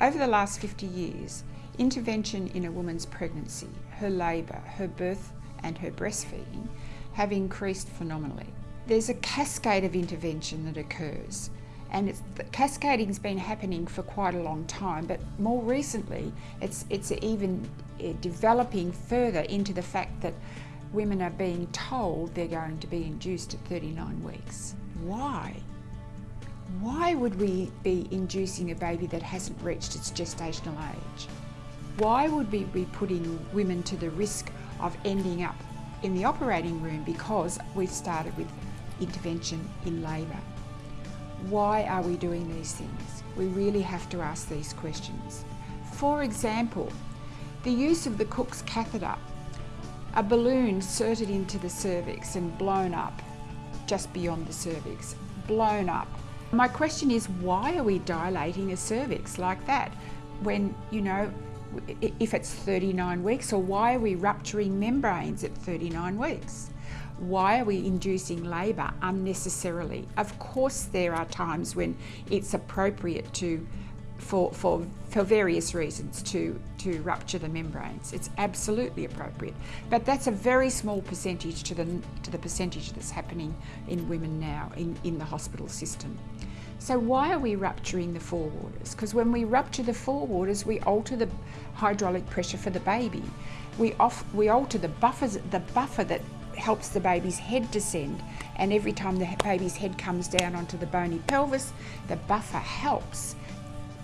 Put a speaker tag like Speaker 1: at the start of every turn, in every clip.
Speaker 1: Over the last 50 years, intervention in a woman's pregnancy, her labour, her birth and her breastfeeding have increased phenomenally. There's a cascade of intervention that occurs and cascading's been happening for quite a long time but more recently it's, it's even uh, developing further into the fact that women are being told they're going to be induced at 39 weeks. Why? Why would we be inducing a baby that hasn't reached its gestational age? Why would we be putting women to the risk of ending up in the operating room because we've started with intervention in labour? Why are we doing these things? We really have to ask these questions. For example, the use of the Cook's catheter, a balloon inserted into the cervix and blown up just beyond the cervix, blown up my question is why are we dilating a cervix like that when, you know, if it's 39 weeks or why are we rupturing membranes at 39 weeks? Why are we inducing labour unnecessarily? Of course there are times when it's appropriate to for, for, for various reasons to, to rupture the membranes. It's absolutely appropriate. But that's a very small percentage to the, to the percentage that's happening in women now in, in the hospital system. So why are we rupturing the forewaters? Because when we rupture the forewaters, we alter the hydraulic pressure for the baby. We, off, we alter the, buffers, the buffer that helps the baby's head descend and every time the baby's head comes down onto the bony pelvis, the buffer helps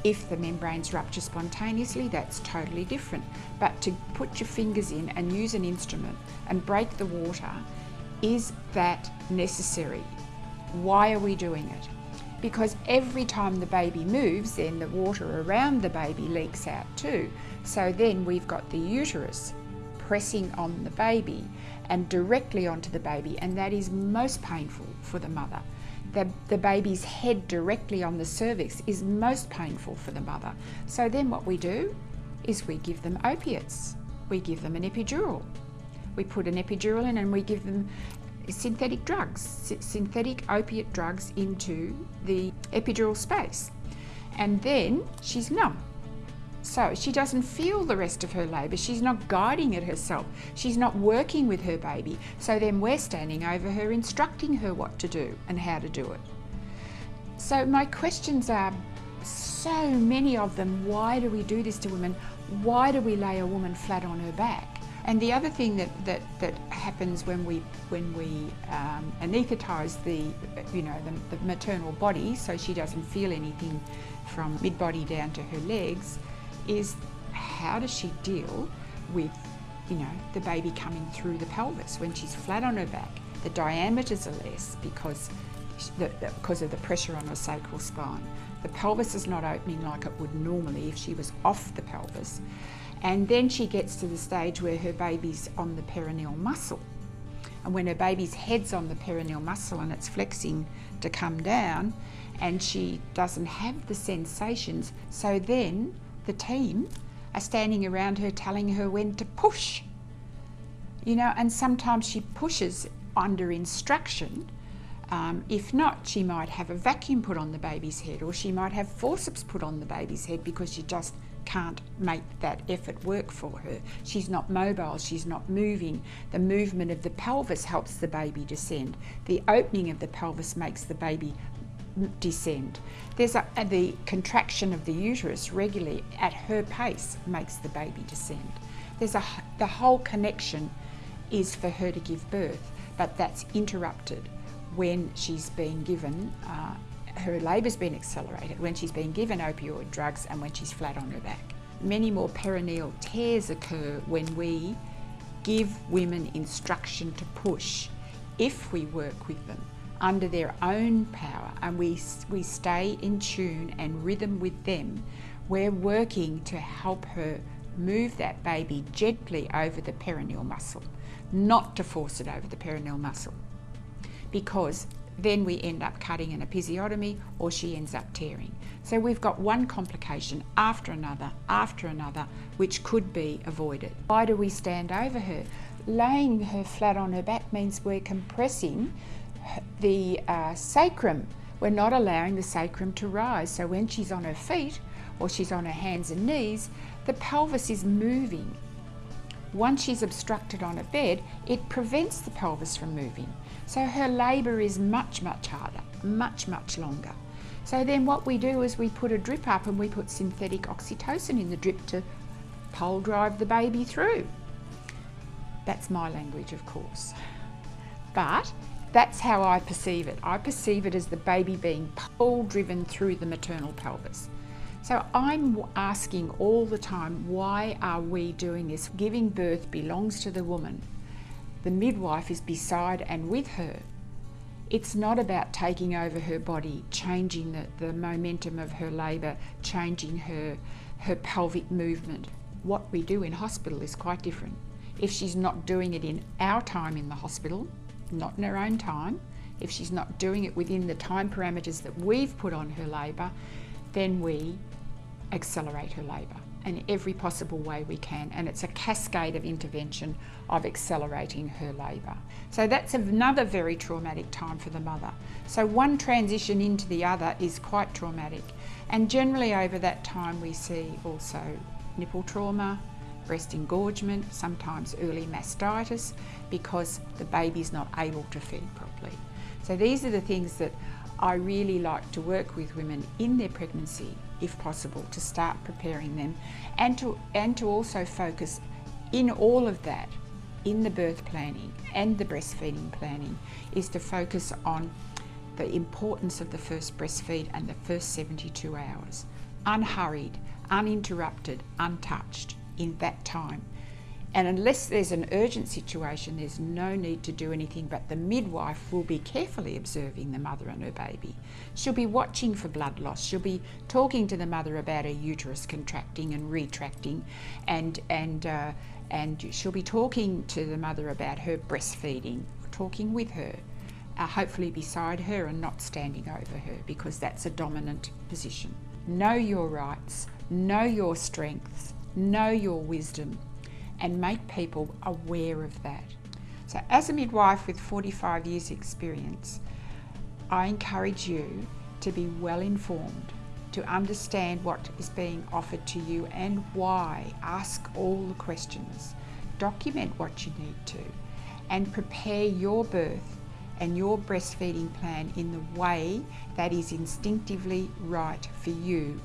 Speaker 1: if the membranes rupture spontaneously, that's totally different. But to put your fingers in and use an instrument and break the water, is that necessary? Why are we doing it? Because every time the baby moves, then the water around the baby leaks out too. So then we've got the uterus pressing on the baby and directly onto the baby, and that is most painful for the mother the, the baby's head directly on the cervix is most painful for the mother. So then what we do is we give them opiates. We give them an epidural. We put an epidural in and we give them synthetic drugs, synthetic opiate drugs into the epidural space. And then she's numb. So she doesn't feel the rest of her labour. She's not guiding it herself. She's not working with her baby. So then we're standing over her, instructing her what to do and how to do it. So my questions are so many of them. Why do we do this to women? Why do we lay a woman flat on her back? And the other thing that, that, that happens when we when we um, anaesthetise the you know the, the maternal body, so she doesn't feel anything from mid body down to her legs, is how does she deal with, you know, the baby coming through the pelvis when she's flat on her back? The diameters are less because, the, because of the pressure on her sacral spine. The pelvis is not opening like it would normally if she was off the pelvis. And then she gets to the stage where her baby's on the perineal muscle. And when her baby's head's on the perineal muscle and it's flexing to come down, and she doesn't have the sensations, so then the team are standing around her telling her when to push. You know, and sometimes she pushes under instruction. Um, if not, she might have a vacuum put on the baby's head or she might have forceps put on the baby's head because she just can't make that effort work for her. She's not mobile, she's not moving. The movement of the pelvis helps the baby descend. The opening of the pelvis makes the baby descend. There's a, the contraction of the uterus regularly at her pace makes the baby descend. There's a, the whole connection is for her to give birth, but that's interrupted when she's being given, uh, her labour's been accelerated, when she's been given opioid drugs and when she's flat on her back. Many more perineal tears occur when we give women instruction to push if we work with them under their own power and we, we stay in tune and rhythm with them, we're working to help her move that baby gently over the perineal muscle, not to force it over the perineal muscle. Because then we end up cutting an episiotomy or she ends up tearing. So we've got one complication after another, after another, which could be avoided. Why do we stand over her? Laying her flat on her back means we're compressing the uh, sacrum. We're not allowing the sacrum to rise. So when she's on her feet, or she's on her hands and knees, the pelvis is moving. Once she's obstructed on a bed, it prevents the pelvis from moving. So her labour is much, much harder, much, much longer. So then what we do is we put a drip up and we put synthetic oxytocin in the drip to pole drive the baby through. That's my language, of course. But that's how I perceive it. I perceive it as the baby being pole driven through the maternal pelvis. So I'm asking all the time, why are we doing this? Giving birth belongs to the woman. The midwife is beside and with her. It's not about taking over her body, changing the, the momentum of her labour, changing her, her pelvic movement. What we do in hospital is quite different. If she's not doing it in our time in the hospital, not in her own time, if she's not doing it within the time parameters that we've put on her labour, then we accelerate her labour in every possible way we can. And it's a cascade of intervention of accelerating her labour. So that's another very traumatic time for the mother. So one transition into the other is quite traumatic. And generally over that time we see also nipple trauma, breast engorgement, sometimes early mastitis because the baby's not able to feed properly. So these are the things that I really like to work with women in their pregnancy, if possible, to start preparing them and to, and to also focus in all of that, in the birth planning and the breastfeeding planning, is to focus on the importance of the first breastfeed and the first 72 hours. Unhurried, uninterrupted, untouched in that time. And unless there's an urgent situation, there's no need to do anything, but the midwife will be carefully observing the mother and her baby. She'll be watching for blood loss. She'll be talking to the mother about her uterus contracting and retracting, and, and, uh, and she'll be talking to the mother about her breastfeeding, talking with her, uh, hopefully beside her and not standing over her, because that's a dominant position. Know your rights, know your strengths, know your wisdom and make people aware of that. So as a midwife with 45 years experience, I encourage you to be well informed, to understand what is being offered to you and why. Ask all the questions, document what you need to, and prepare your birth and your breastfeeding plan in the way that is instinctively right for you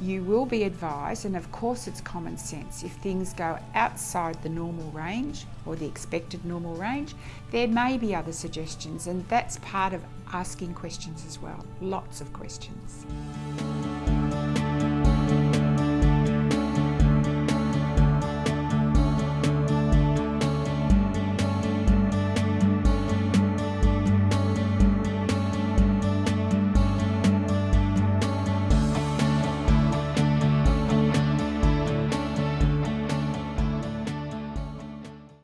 Speaker 1: you will be advised, and of course it's common sense, if things go outside the normal range or the expected normal range, there may be other suggestions, and that's part of asking questions as well. Lots of questions.